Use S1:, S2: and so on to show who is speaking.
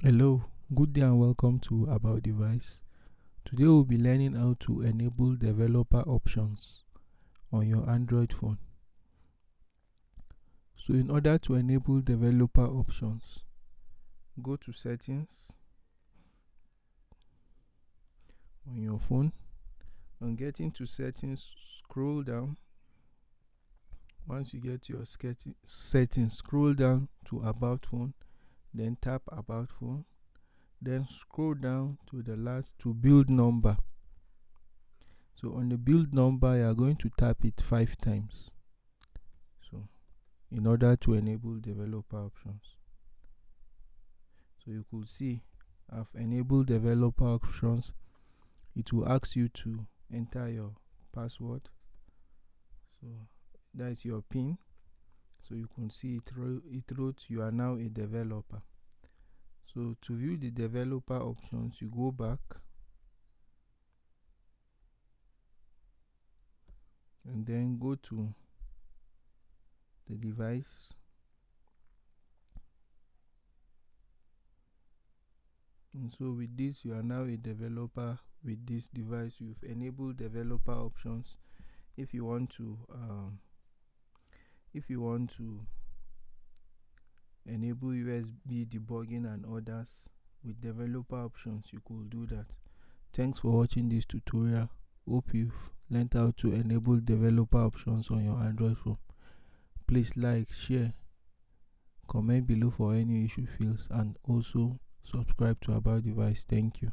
S1: Hello, good day and welcome to About Device. Today we'll be learning how to enable developer options on your Android phone. So in order to enable developer options, go to settings on your phone and getting to settings scroll down once you get your settings scroll down to about phone then tap about phone then scroll down to the last to build number. So on the build number you are going to tap it five times. So in order to enable developer options. So you could see I've enabled developer options. It will ask you to enter your password. So that is your pin so you can see it, it wrote you are now a developer. So to view the developer options you go back. And then go to the device. And so with this you are now a developer. With this device you've enabled developer options. If you want to um, if you want to enable USB debugging and others with developer options you could do that. Thanks for watching this tutorial. Hope you've learned how to enable developer options on your Android phone. Please like share comment below for any issue fields and also subscribe to about device. Thank you